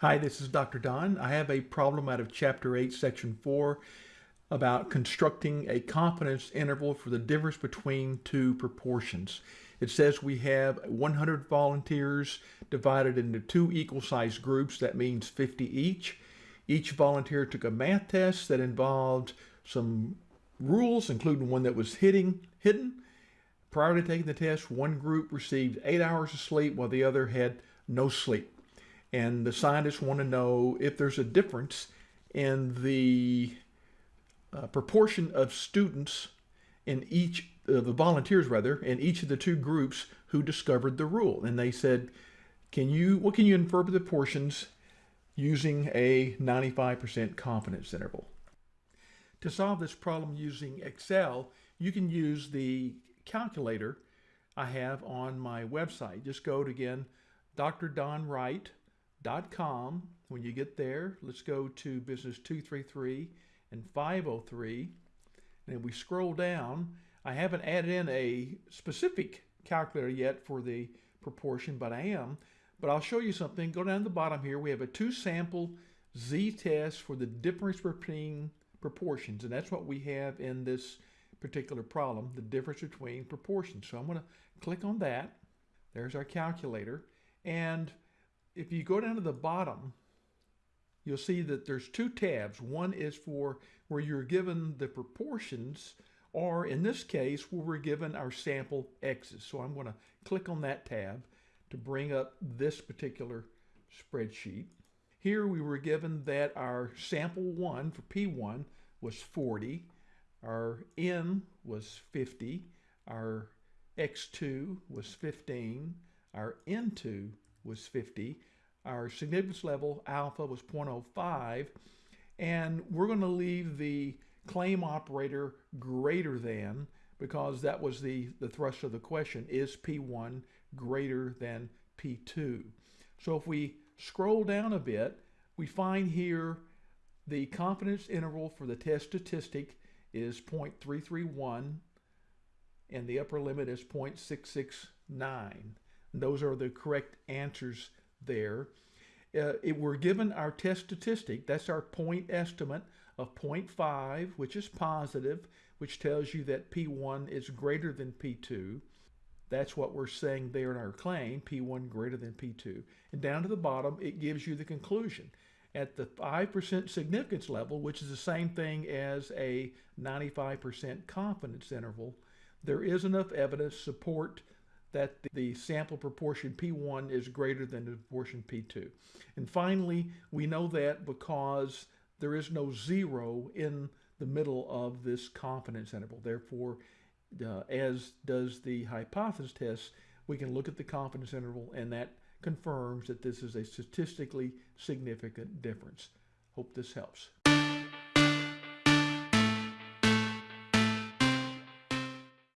Hi, this is Dr. Don. I have a problem out of Chapter 8, Section 4 about constructing a confidence interval for the difference between two proportions. It says we have 100 volunteers divided into two equal sized groups. That means 50 each. Each volunteer took a math test that involved some rules, including one that was hitting, hidden. Prior to taking the test, one group received eight hours of sleep while the other had no sleep and the scientists want to know if there's a difference in the uh, proportion of students in each uh, the volunteers rather in each of the two groups who discovered the rule. And they said can you what can you infer the portions using a 95% confidence interval? To solve this problem using excel you can use the calculator i have on my website. Just go to again dr don wright com. When you get there, let's go to business 233 and 503. And we scroll down, I haven't added in a specific calculator yet for the proportion, but I am. But I'll show you something. Go down to the bottom here. We have a two sample z-test for the difference between proportions. And that's what we have in this particular problem, the difference between proportions. So I'm going to click on that. There's our calculator. And if you go down to the bottom, you'll see that there's two tabs. One is for where you're given the proportions, or in this case, where we're given our sample x's. So I'm going to click on that tab to bring up this particular spreadsheet. Here we were given that our sample 1 for P1 was 40, our N was 50, our X2 was 15, our N2 was 50. Our significance level, alpha, was 0.05. And we're going to leave the claim operator greater than because that was the, the thrust of the question. Is P1 greater than P2? So if we scroll down a bit, we find here the confidence interval for the test statistic is 0.331 and the upper limit is 0.669. Those are the correct answers there. Uh, it, we're given our test statistic. That's our point estimate of 0.5, which is positive, which tells you that P1 is greater than P2. That's what we're saying there in our claim, P1 greater than P2. And down to the bottom, it gives you the conclusion. At the 5% significance level, which is the same thing as a 95% confidence interval, there is enough evidence support that the sample proportion P1 is greater than the proportion P2. And finally, we know that because there is no zero in the middle of this confidence interval. Therefore, uh, as does the hypothesis test, we can look at the confidence interval and that confirms that this is a statistically significant difference. Hope this helps.